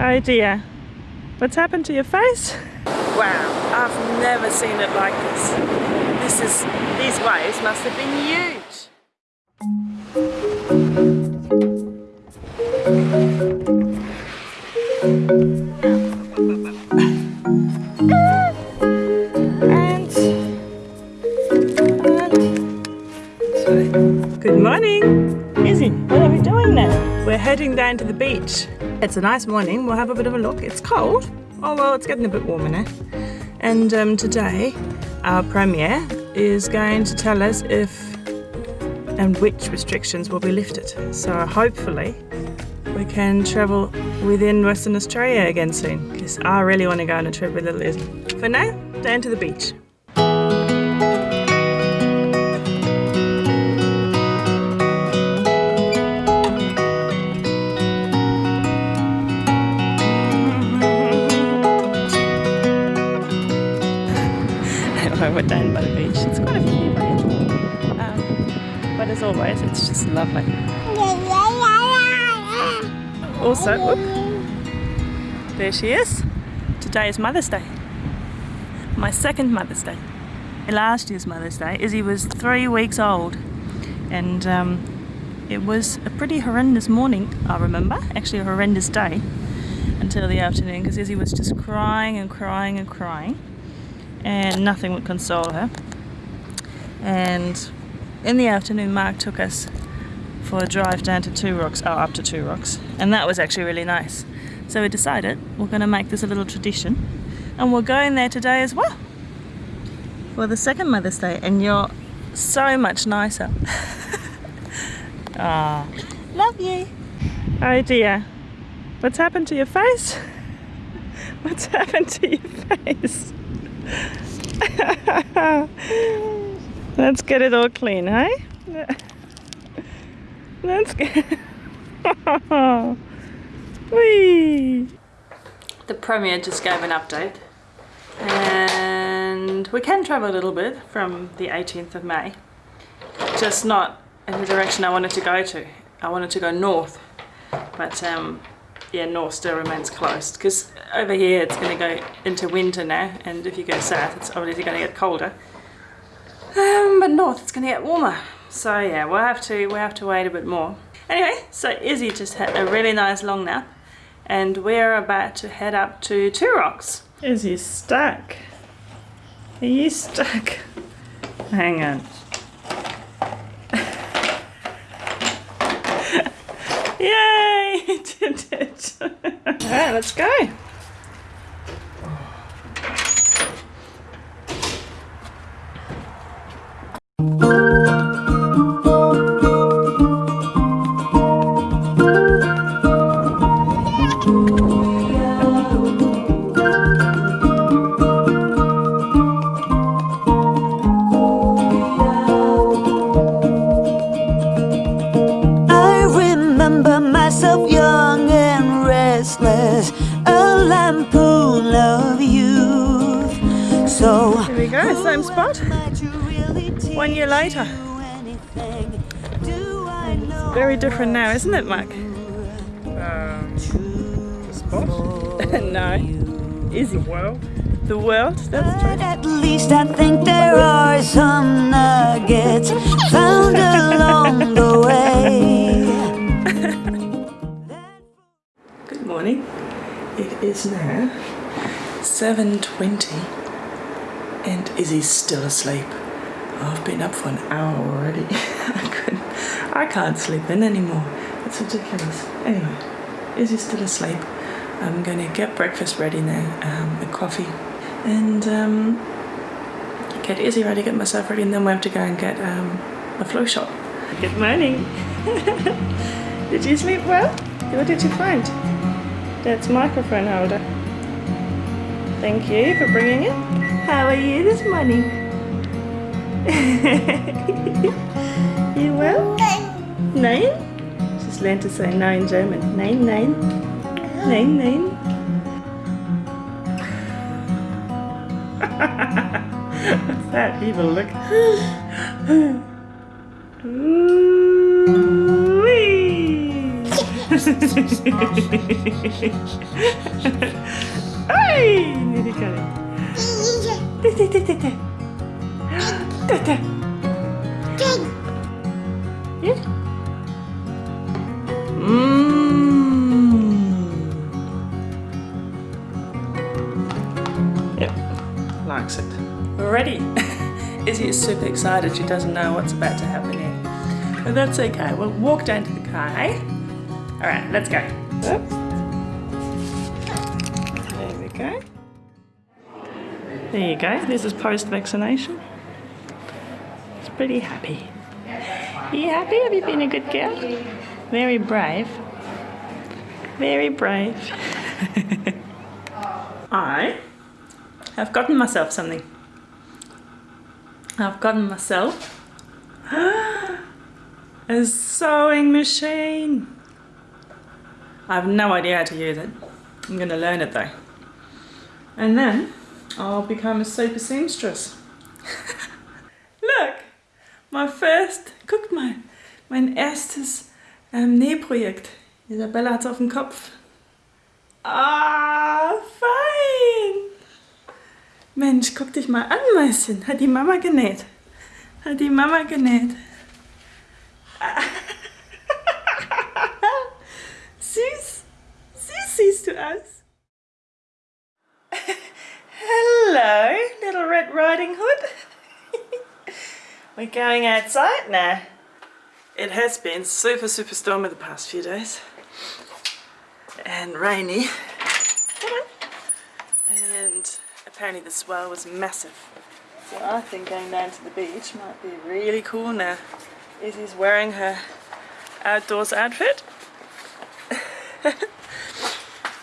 Oh dear. What's happened to your face? Wow, I've never seen it like this. This is, these waves must have been huge. And, and, sorry. good morning. Izzy, what are we doing now? We're heading down to the beach. It's a nice morning. We'll have a bit of a look. It's cold. Oh well, it's getting a bit warmer now. And um, today, our Premier is going to tell us if and which restrictions will be lifted. So hopefully we can travel within Western Australia again soon because I really want to go on a trip with Izzy. For now, down to the beach. We're down by the beach. It's quite a few um, but as always, it's just lovely. Also, whoop, there she is. Today is Mother's Day. My second Mother's Day. Last year's Mother's Day, Izzy was three weeks old. And um, it was a pretty horrendous morning, I remember. Actually a horrendous day until the afternoon because Izzy was just crying and crying and crying and nothing would console her. And in the afternoon Mark took us for a drive down to Two Rocks, oh up to Two Rocks, and that was actually really nice. So we decided we're going to make this a little tradition and we're going there today as well for the second Mother's Day and you're so much nicer. Ah, love you. Oh dear, what's happened to your face? What's happened to your face? Let's get it all clean, hey? Let's get... Whee! The Premier just gave an update and we can travel a little bit from the 18th of May just not in the direction I wanted to go to. I wanted to go north but um, yeah north still remains closed because over here it's going to go into winter now and if you go south it's obviously going to get colder. Um, but north it's going to get warmer. So yeah we'll have to we'll have to wait a bit more. Anyway so Izzy just had a really nice long nap and we're about to head up to Two Rocks. Izzy's stuck. Are you stuck? Hang on. Yay! Did it. Alright, let's go. One year later. It's very different now, isn't it, Mike? Um, the spot? no. Is? The world? The world, that's true. At least I think there are some nuggets found along the way. Good morning. It is now 7.20 and Izzy's still asleep. Oh, I've been up for an hour already. I couldn't, I can't sleep in anymore. It's ridiculous. Anyway, Izzy's still asleep. I'm gonna get breakfast ready now, um, a coffee, and um, get Izzy ready, get myself ready, and then we have to go and get um, a flu shot. Good morning. did you sleep well? What did you find? That's microphone holder. Thank you for bringing it. How are you this morning? you well? Nine? Nine? She's learned to say no in German. Nine, nine. Nine, nine. What's that evil look? hey, nearly got it. Da, da. Da, da. Yeah. Mmm. Yep, likes it. Ready. Izzy is super excited. She doesn't know what's about to happen here. But that's okay. We'll walk down to the car, eh? Alright, let's go. Oops. There you go. This is post-vaccination. It's pretty happy. Are you happy? Have you been a good girl? Very brave. Very brave. I have gotten myself something. I've gotten myself a sewing machine. I have no idea how to use it. I'm going to learn it though. And then I'll become a super seamstress. Look, my first, guck mal, mein erstes ähm, Nähprojekt. Isabella hat's auf dem Kopf. Ah, fein! Mensch, guck dich mal an, Mäuschen. Hat die Mama genäht. Hat die Mama genäht. Going outside now. It has been super, super stormy the past few days. And rainy. And apparently the swell was massive. So I think going down to the beach might be really cool now. Izzy's wearing her outdoors outfit.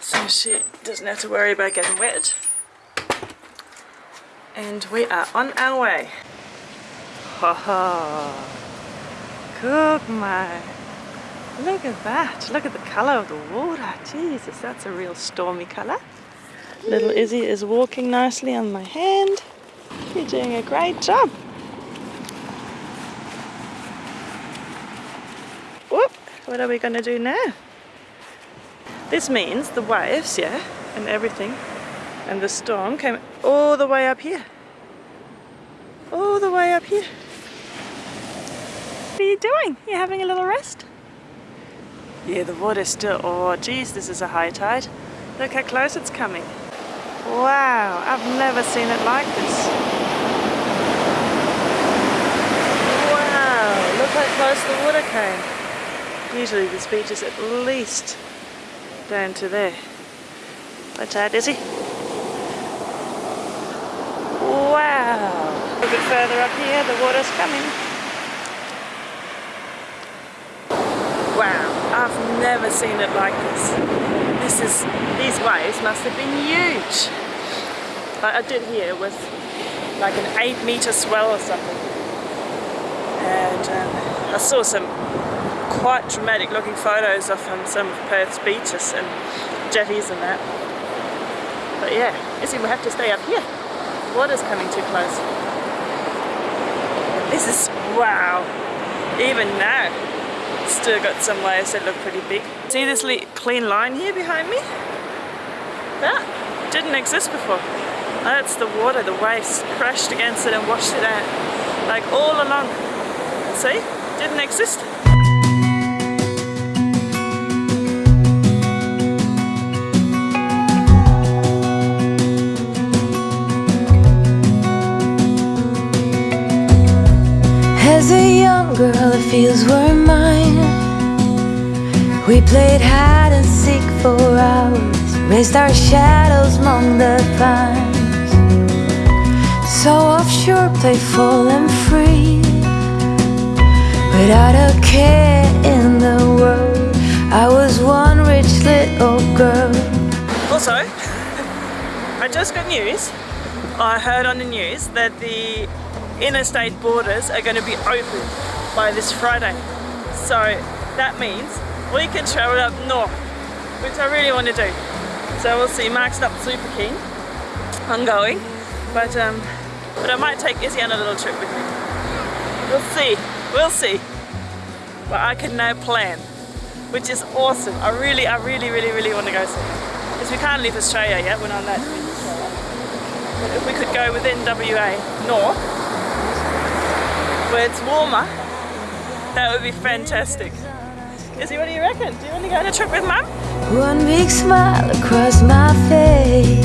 so she doesn't have to worry about getting wet. And we are on our way. Ha. Guck mal. Look at that. Look at the colour of the water. Jesus, that's a real stormy colour. Little Izzy is walking nicely on my hand. You're doing a great job. Whoop, what are we going to do now? This means the waves, yeah, and everything, and the storm came all the way up here. All the way up here. Are you doing? You having a little rest? Yeah, the water's still, oh geez, this is a high tide. Look how close it's coming. Wow, I've never seen it like this. Wow, look how close the water came. Usually this beach is at least down to there. Watch out, Izzy. Wow. A bit further up here, the water's coming. Wow, I've never seen it like this. This is, these waves must have been huge. Like I did here with like an eight meter swell or something. And um, I saw some quite dramatic looking photos of um, some of Perth's beaches and jetties and that. But yeah, Izzy we have to stay up here. The water's coming too close. This is, wow, even now, still got some waves that look pretty big. See this clean line here behind me? That didn't exist before. That's the water, the waves crashed against it and washed it out. Like all along. See? Didn't exist. As a young girl, the fields were mine. We played hide and seek for hours, raised our shadows among the pines. So offshore, playful and free, without a care in the world. I was one rich little girl. Also, I just got news. I heard on the news that the interstate borders are going to be open by this Friday. So that means we can travel up north, which I really want to do. So we'll see. Mark's not super keen on going, but um, but I might take Izzy on a little trip with me. We'll see. We'll see. But I can now plan which is awesome. I really, I really, really, really want to go see. Because we can't leave Australia yet, we're not Australia. But if we could go within WA north, where it's warmer, that would be fantastic. Izzy, what do you reckon? Do you want to go on a trip with Mum? One big smile across my face.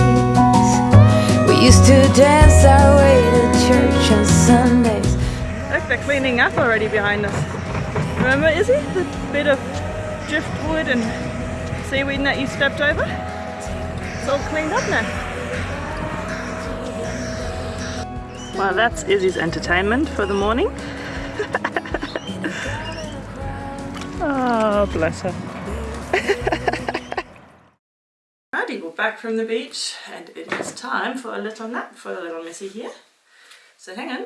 We used to dance our way to church on Sundays. Look, they're cleaning up already behind us. Remember, Izzy? The bit of driftwood and seaweed that you stepped over? It's all cleaned up now. Well, that's Izzy's entertainment for the morning. oh, bless her. Righty, we're back from the beach and it is time for a little nap for the little missy here. So hang on.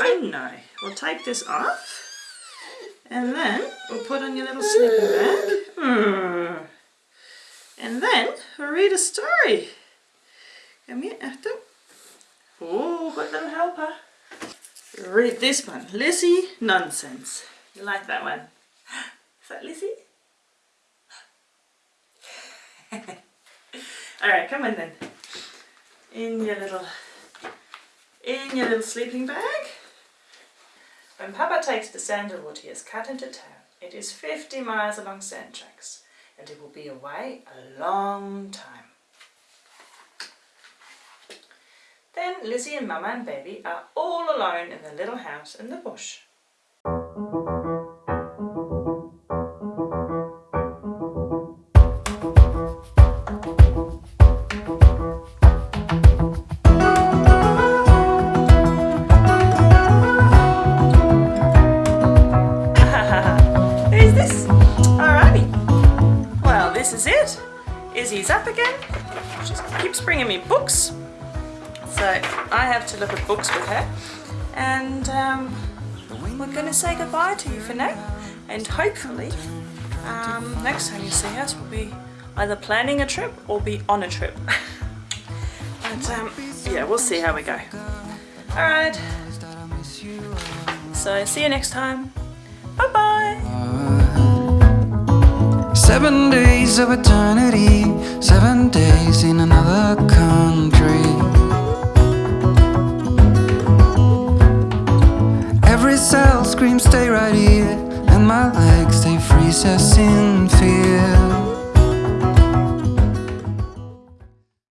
I know. we'll take this off and then we'll put on your little sleeping bag. Hmm. And then we'll read a story. Come here, after. Oh, got little helper. Read this one. Lizzie Nonsense. You like that one? Is that Lizzie? Alright, come on then. In your little in your little sleeping bag. When Papa takes the sandalwood he has cut into town, it is 50 miles along sand tracks and it will be away a long time. Then Lizzie and Mama and Baby are all alone in the little house in the bush. Izzy's up again. She keeps bringing me books. So I have to look at books with her. And um, we're going to say goodbye to you for now. And hopefully, um, next time you see us, we'll be either planning a trip or be on a trip. but um, yeah, we'll see how we go. Alright. So see you next time. Bye bye. Seven days of eternity, seven days in another country. Every cell screams, stay right here, and my legs they freeze as in